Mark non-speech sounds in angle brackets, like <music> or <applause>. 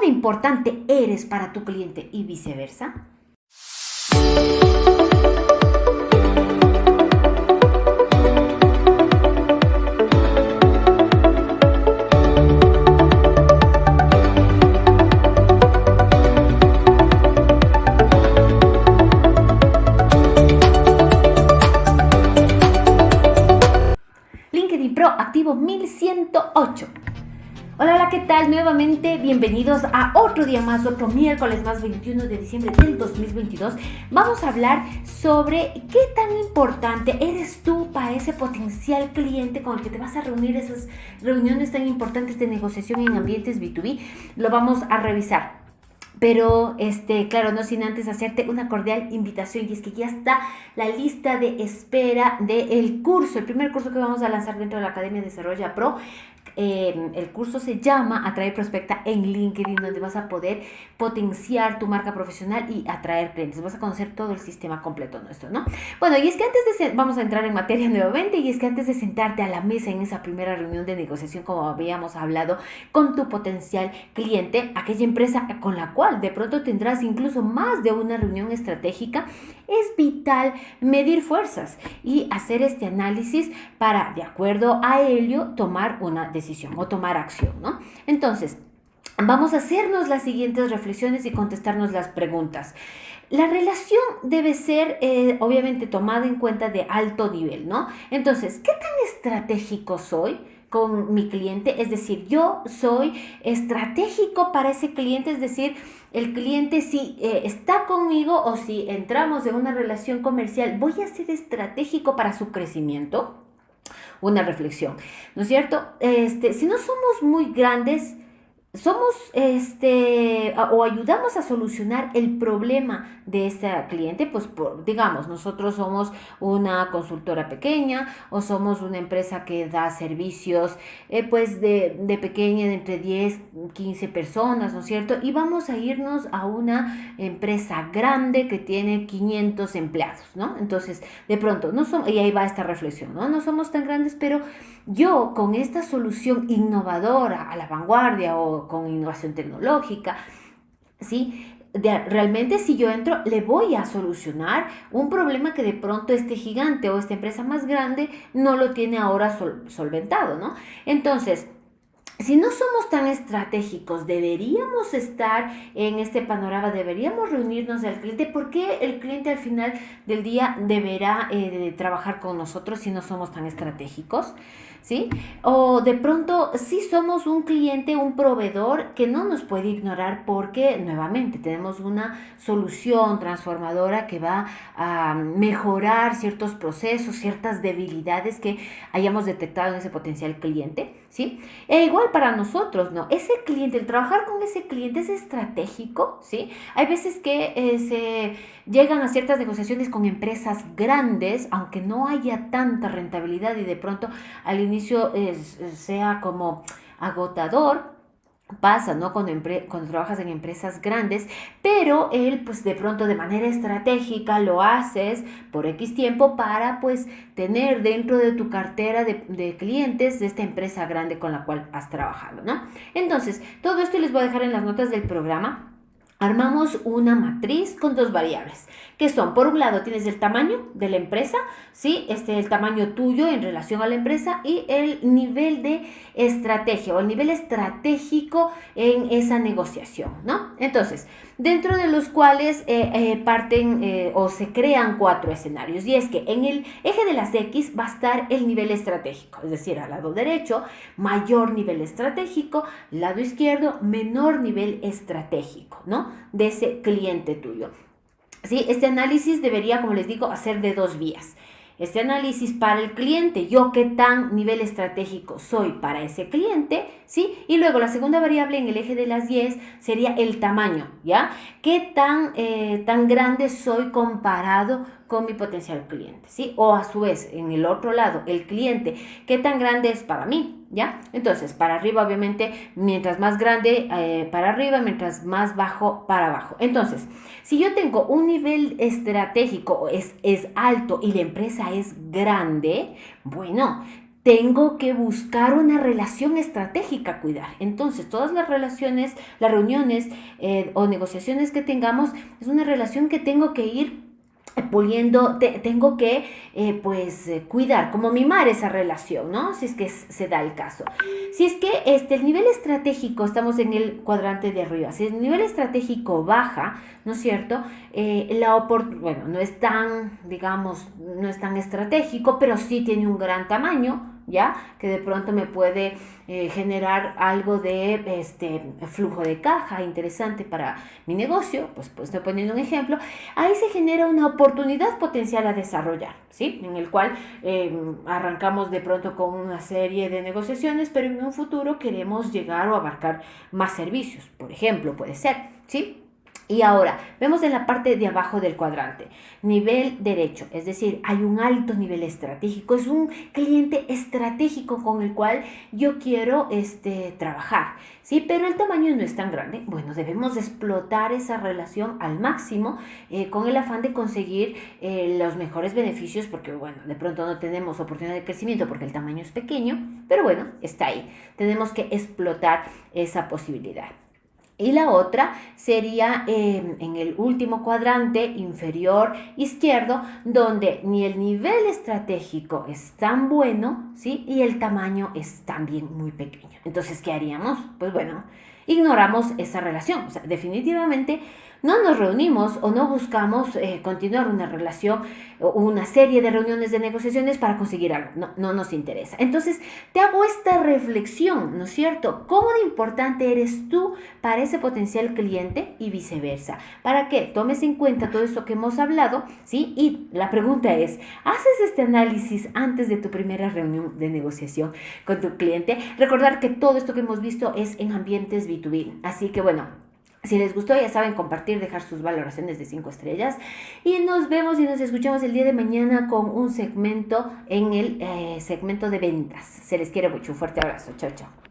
de importante eres para tu cliente y viceversa? Hola, hola, ¿qué tal? Nuevamente bienvenidos a otro día más, otro miércoles más 21 de diciembre del 2022. Vamos a hablar sobre qué tan importante eres tú para ese potencial cliente con el que te vas a reunir, esas reuniones tan importantes de negociación en ambientes B2B. Lo vamos a revisar. Pero, este, claro, no sin antes hacerte una cordial invitación y es que ya está la lista de espera del curso, el primer curso que vamos a lanzar dentro de la Academia Desarrolla Pro. Em, el curso se llama Atraer Prospecta en LinkedIn, donde vas a poder potenciar tu marca profesional y atraer clientes. Vas a conocer todo el sistema completo nuestro, ¿no? Bueno, y es que antes de, vamos a entrar en materia <laughs> nuevamente, y es que antes de sentarte a la mesa en esa primera reunión de negociación, como habíamos hablado, con tu potencial cliente, aquella empresa con la cual de pronto tendrás incluso más de una reunión estratégica, es vital medir fuerzas y hacer este análisis para, de acuerdo a ello, tomar una decisión o tomar acción, ¿no? Entonces, vamos a hacernos las siguientes reflexiones y contestarnos las preguntas. La relación debe ser, eh, obviamente, tomada en cuenta de alto nivel, ¿no? Entonces, ¿qué tan estratégico soy? con mi cliente, es decir, yo soy estratégico para ese cliente, es decir, el cliente si eh, está conmigo o si entramos en una relación comercial, voy a ser estratégico para su crecimiento una reflexión, ¿no es cierto? Este, si no somos muy grandes, somos este o ayudamos a solucionar el problema de este cliente, pues por, digamos, nosotros somos una consultora pequeña o somos una empresa que da servicios eh, pues de, de, pequeña, de entre 10, 15 personas, ¿no es cierto? Y vamos a irnos a una empresa grande que tiene 500 empleados, ¿no? Entonces, de pronto, no somos, y ahí va esta reflexión, ¿no? No somos tan grandes, pero yo con esta solución innovadora a la vanguardia o con innovación tecnológica, ¿sí? realmente si yo entro, le voy a solucionar un problema que de pronto este gigante o esta empresa más grande no lo tiene ahora solventado, ¿no? Entonces, si no somos tan estratégicos, deberíamos estar en este panorama, deberíamos reunirnos al cliente, porque el cliente al final del día deberá eh, trabajar con nosotros si no somos tan estratégicos? ¿Sí? O de pronto sí somos un cliente, un proveedor que no nos puede ignorar porque nuevamente tenemos una solución transformadora que va a mejorar ciertos procesos, ciertas debilidades que hayamos detectado en ese potencial cliente, ¿sí? E igual para nosotros, ¿no? Ese cliente, el trabajar con ese cliente es estratégico, ¿sí? Hay veces que eh, se llegan a ciertas negociaciones con empresas grandes, aunque no haya tanta rentabilidad y de pronto al inicio sea como agotador, pasa, ¿no? Cuando, cuando, trabajas en empresas grandes, pero él, pues de pronto de manera estratégica lo haces por X tiempo para, pues, tener dentro de tu cartera de, de, clientes de esta empresa grande con la cual has trabajado, ¿no? Entonces, todo esto les voy a dejar en las notas del programa armamos una matriz con dos variables, que son, por un lado, tienes el tamaño de la empresa, ¿sí? Este, el tamaño tuyo en relación a la empresa y el nivel de estrategia o el nivel estratégico en esa negociación, ¿no? Entonces, dentro de los cuales eh, eh, parten eh, o se crean cuatro escenarios. Y es que en el eje de las X va a estar el nivel estratégico, es decir, al lado derecho, mayor nivel estratégico, lado izquierdo, menor nivel estratégico, ¿no? De ese cliente tuyo. ¿Sí? Este análisis debería, como les digo, hacer de dos vías este análisis para el cliente, yo qué tan nivel estratégico soy para ese cliente, ¿sí? Y luego la segunda variable en el eje de las 10 sería el tamaño, ¿ya? ¿Qué tan, eh, tan grande soy comparado con mi potencial cliente, ¿sí? O a su vez, en el otro lado, el cliente, ¿qué tan grande es para mí? ¿Ya? Entonces, para arriba, obviamente, mientras más grande, eh, para arriba, mientras más bajo, para abajo. Entonces, si yo tengo un nivel estratégico, es, es alto y la empresa es grande, bueno, tengo que buscar una relación estratégica cuidar. Entonces, todas las relaciones, las reuniones eh, o negociaciones que tengamos, es una relación que tengo que ir puliendo, tengo que eh, pues eh, cuidar, como mimar esa relación, ¿no? Si es que se da el caso. Si es que este, el nivel estratégico, estamos en el cuadrante de arriba, si el nivel estratégico baja, ¿no es cierto? Eh, la bueno, no es tan, digamos, no es tan estratégico, pero sí tiene un gran tamaño, ¿ya? Que de pronto me puede eh, generar algo de este, flujo de caja interesante para mi negocio, pues, pues estoy poniendo un ejemplo, ahí se genera una oportunidad potencial a desarrollar, ¿sí? En el cual em, arrancamos de pronto con una serie de negociaciones, pero en un futuro queremos llegar o abarcar más servicios, por ejemplo, puede ser, ¿sí? Y ahora, vemos en la parte de abajo del cuadrante, nivel derecho, es decir, hay un alto nivel estratégico, es un cliente estratégico con el cual yo quiero este, trabajar, ¿sí? Pero el tamaño no es tan grande. Bueno, debemos explotar esa relación al máximo eh, con el afán de conseguir eh, los mejores beneficios, porque, bueno, de pronto no tenemos oportunidad de crecimiento porque el tamaño es pequeño, pero bueno, está ahí. Tenemos que explotar esa posibilidad. Y la otra sería em, en el último cuadrante inferior izquierdo, donde ni el nivel estratégico es tan bueno, ¿sí? Y el tamaño es también muy pequeño. Entonces, ¿qué haríamos? Pues bueno, ignoramos esa relación. Definitivamente no nos reunimos o no buscamos eh, continuar una relación o una serie de reuniones de negociaciones para conseguir algo. No, no nos interesa. Entonces, te hago esta reflexión, ¿no es cierto? ¿Cómo de importante eres tú para ese potencial cliente y viceversa? Para que tomes en cuenta todo esto que hemos hablado, ¿sí? Y la pregunta es, ¿haces este análisis antes de tu primera reunión de negociación con tu cliente? Recordar que todo esto que hemos visto es en ambientes B2B. Así que bueno, si les gustó, ya saben, compartir, dejar sus valoraciones de 5 estrellas. Y nos vemos y nos escuchamos el día de mañana con un segmento en el eh, segmento de ventas. Se les quiere mucho. Un fuerte abrazo. Chao, chao.